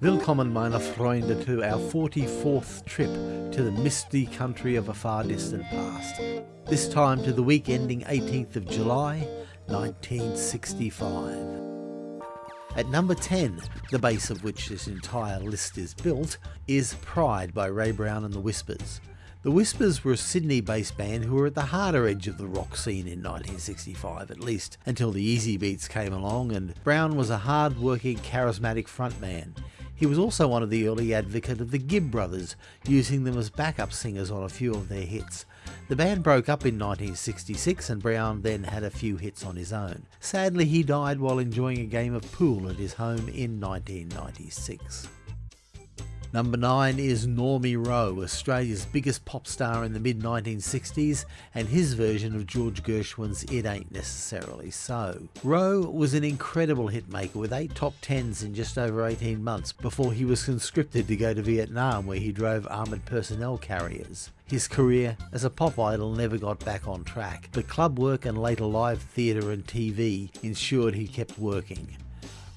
Willkommen meine Freunde to our 44th trip to the misty country of a far distant past. This time to the week ending 18th of July 1965. At number 10, the base of which this entire list is built, is Pride by Ray Brown and the Whispers. The Whispers were a Sydney based band who were at the harder edge of the rock scene in 1965, at least until the Easybeats came along and Brown was a hard working, charismatic frontman. He was also one of the early advocates of the Gibb brothers, using them as backup singers on a few of their hits. The band broke up in 1966 and Brown then had a few hits on his own. Sadly, he died while enjoying a game of pool at his home in 1996. Number 9 is Normie Rowe, Australia's biggest pop star in the mid 1960s, and his version of George Gershwin's It Ain't Necessarily So. Rowe was an incredible hitmaker with 8 top 10s in just over 18 months before he was conscripted to go to Vietnam where he drove armoured personnel carriers. His career as a pop idol never got back on track, but club work and later live theatre and TV ensured he kept working.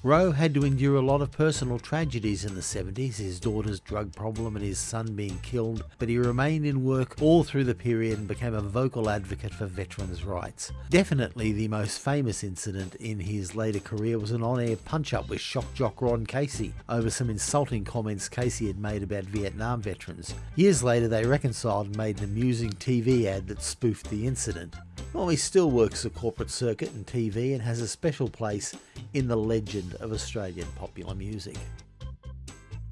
Rowe had to endure a lot of personal tragedies in the 70s, his daughter's drug problem and his son being killed, but he remained in work all through the period and became a vocal advocate for veterans' rights. Definitely the most famous incident in his later career was an on-air punch-up with shock jock Ron Casey over some insulting comments Casey had made about Vietnam veterans. Years later they reconciled and made an amusing TV ad that spoofed the incident. Normie still works the corporate circuit and TV and has a special place in the legend of Australian popular music.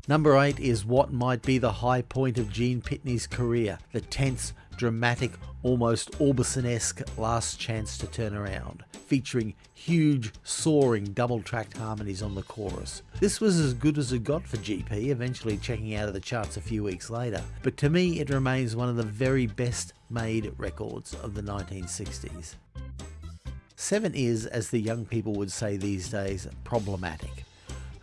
Number 8 is what might be the high point of Gene Pitney's career, the tense, dramatic, almost Orbison-esque Last Chance to Turn Around, featuring huge, soaring double-tracked harmonies on the chorus. This was as good as it got for GP, eventually checking out of the charts a few weeks later, but to me it remains one of the very best made records of the 1960s. 7 is, as the young people would say these days, problematic.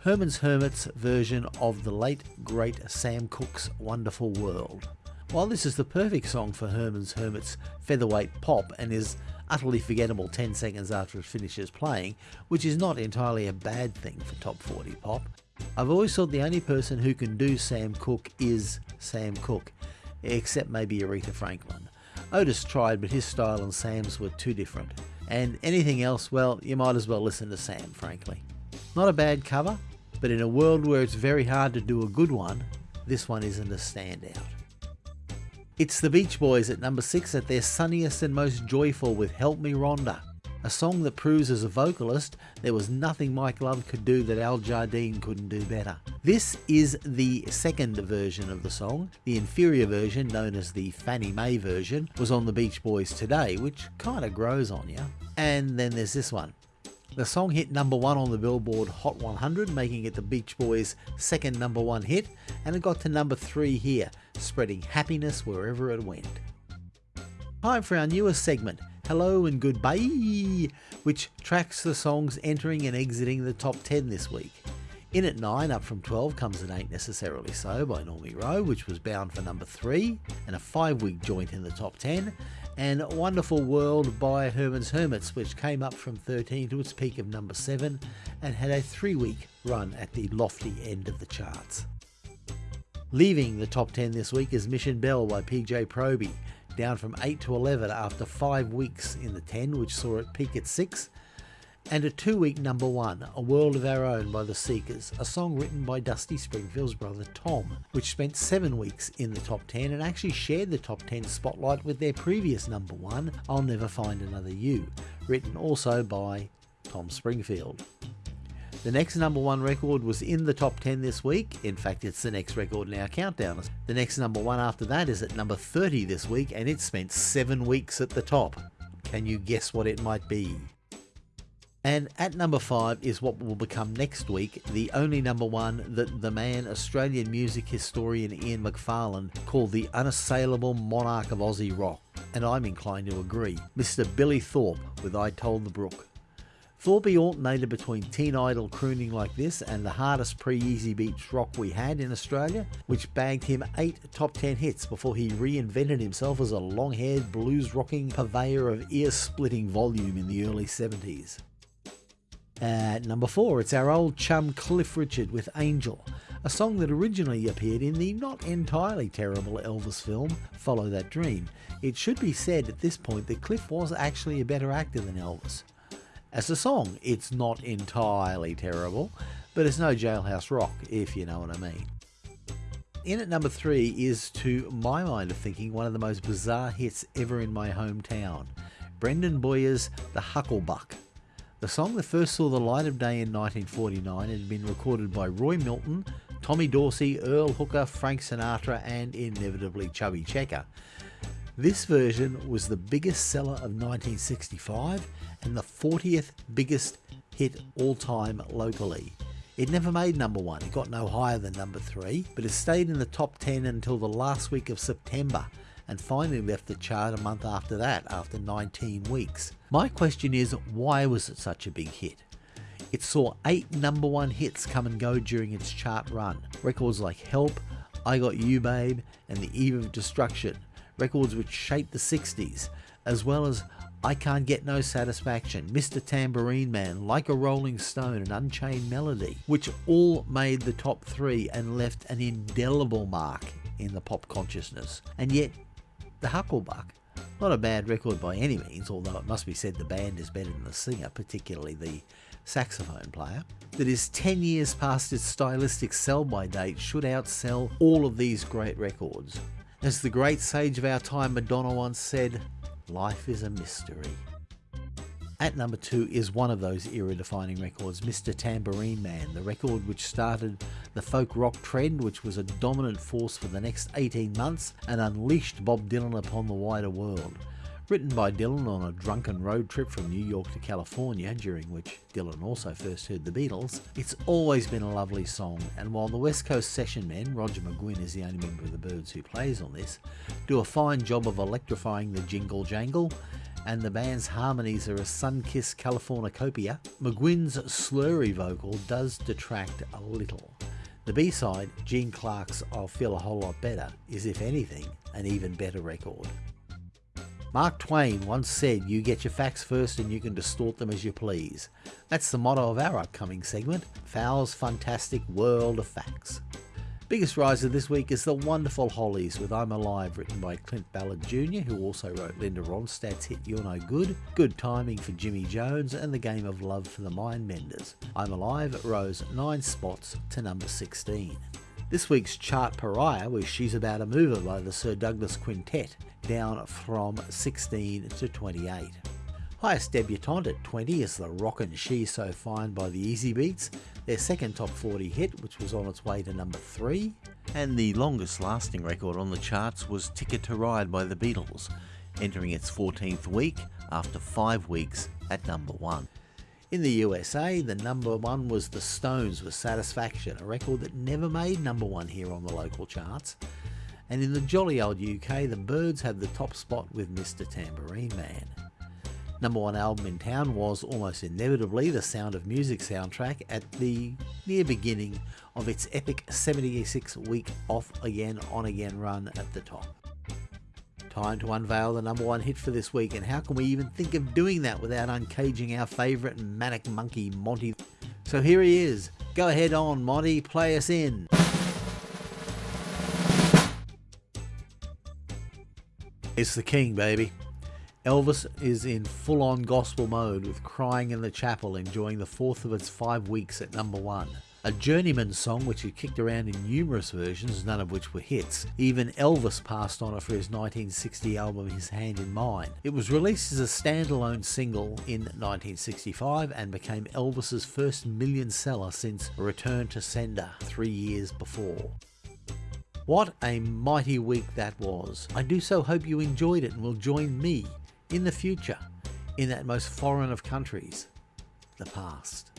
Herman's Hermits version of the late great Sam Cooke's Wonderful World. While this is the perfect song for Herman's Hermits featherweight pop and is utterly forgettable 10 seconds after it finishes playing, which is not entirely a bad thing for top 40 pop, I've always thought the only person who can do Sam Cooke is Sam Cooke, except maybe Aretha Franklin. Otis tried, but his style and Sam's were too different. And anything else, well, you might as well listen to Sam, frankly. Not a bad cover, but in a world where it's very hard to do a good one, this one isn't a standout. It's the Beach Boys at number 6 at their sunniest and most joyful with Help Me Rhonda, a song that proves as a vocalist there was nothing Mike Love could do that Al Jardine couldn't do better. This is the second version of the song. The inferior version, known as the Fannie Mae version, was on the Beach Boys today, which kind of grows on you. And then there's this one. The song hit number one on the Billboard Hot 100, making it the Beach Boys' second number one hit, and it got to number three here, spreading happiness wherever it went. Time for our newest segment, Hello and Goodbye, which tracks the songs entering and exiting the top 10 this week. In at 9, up from 12, comes It Ain't Necessarily So by Normie Rowe, which was bound for number 3, and a 5 week joint in the top 10, and Wonderful World by Herman's Hermits, which came up from 13 to its peak of number 7 and had a 3 week run at the lofty end of the charts. Leaving the top 10 this week is Mission Bell by PJ Proby, down from 8 to 11 after 5 weeks in the 10, which saw it peak at 6, and a two week number one, A World of Our Own by The Seekers, a song written by Dusty Springfield's brother Tom, which spent seven weeks in the top 10 and actually shared the top 10 spotlight with their previous number one, I'll Never Find Another You, written also by Tom Springfield. The next number one record was in the top 10 this week. In fact, it's the next record in our countdown. The next number one after that is at number 30 this week, and it spent seven weeks at the top. Can you guess what it might be? And at number five is what will become next week the only number one that the man, Australian music historian Ian McFarlane, called the unassailable monarch of Aussie rock. And I'm inclined to agree. Mr. Billy Thorpe with I Told the Brook. Thorpe alternated between teen idol crooning like this and the hardest pre-Easybeats rock we had in Australia, which bagged him 8 top 10 hits before he reinvented himself as a long-haired blues rocking purveyor of ear-splitting volume in the early 70s. At number 4, it's our old chum Cliff Richard with Angel, a song that originally appeared in the not entirely terrible Elvis film Follow That Dream. It should be said at this point that Cliff was actually a better actor than Elvis. As a song, it's not entirely terrible, but it's no jailhouse rock, if you know what I mean. In at number three is, to my mind of thinking, one of the most bizarre hits ever in my hometown Brendan Bowyer's The Hucklebuck. The song that first saw the light of day in 1949 had been recorded by Roy Milton, Tommy Dorsey, Earl Hooker, Frank Sinatra, and inevitably Chubby Checker. This version was the biggest seller of 1965 and the 40th biggest hit all time locally. It never made number one, it got no higher than number three, but it stayed in the top 10 until the last week of September and finally left the chart a month after that, after 19 weeks. My question is, why was it such a big hit? It saw eight number one hits come and go during its chart run. Records like Help, I Got You Babe, and The Eve of Destruction. Records which shaped the 60s, as well as I Can't Get No Satisfaction, Mr. Tambourine Man, Like a Rolling Stone, and Unchained Melody, which all made the top three and left an indelible mark in the pop consciousness. And yet, The Hucklebuck, not a bad record by any means, although it must be said the band is better than the singer, particularly the saxophone player, that is 10 years past its stylistic sell by date should outsell all of these great records. As the great sage of our time Madonna once said, Life is a mystery. At number two is one of those era defining records, Mr. Tambourine Man, the record which started the folk rock trend, which was a dominant force for the next 18 months and unleashed Bob Dylan upon the wider world. Written by Dylan on a drunken road trip from New York to California, during which Dylan also first heard the Beatles, it's always been a lovely song, and while the West Coast session men, Roger McGuinn is the only member of the Byrds who plays on this, do a fine job of electrifying the jingle jangle, and the band's harmonies are a sun-kissed Californicopia, McGuinn's slurry vocal does detract a little. The B-side, Gene Clark's I'll Feel a Whole Lot Better, is if anything, an even better record. Mark Twain once said, You get your facts first and you can distort them as you please. That's the motto of our upcoming segment, Fowl's Fantastic World of Facts. Biggest riser this week is the wonderful Hollies with I'm Alive, written by Clint Ballard Jr., who also wrote Linda Ronstadt's hit You're No Good, Good Timing for Jimmy Jones, and The Game of Love for the Mindbenders. I'm Alive rose 9 spots to number 16. This week's chart pariah was She's About a Mover by the Sir Douglas Quintet, down from 16 to 28. Highest debutante at 20 is the Rockin' She's So Fine by the Easybeats, their second top 40 hit, which was on its way to number 3. And the longest lasting record on the charts was Ticket to Ride by the Beatles, entering its 14th week after 5 weeks at number 1. In the USA, the number one was The Stones with Satisfaction, a record that never made number one here on the local charts. And in the jolly old UK, the Byrds had the top spot with Mr. Tambourine Man. Number one album in town was almost inevitably the Sound of Music soundtrack at the near beginning of its epic 76 week off again, on again run at the top. Time to unveil the number one hit for this week, and how can we even think of doing that without uncaging our favourite manic monkey, Monty? So here he is. Go ahead on, Monty, play us in. It's the king, baby. Elvis is in full on gospel mode with Crying in the Chapel enjoying the fourth of its five weeks at number one. A journeyman song which he kicked around in numerous versions, none of which were hits. Even Elvis passed on it for his 1960 album His Hand in Mine. It was released as a standalone single in 1965 and became Elvis's first million seller since Return to Sender three years before. What a mighty week that was. I do so hope you enjoyed it and will join me in the future in that most foreign of countries, the past.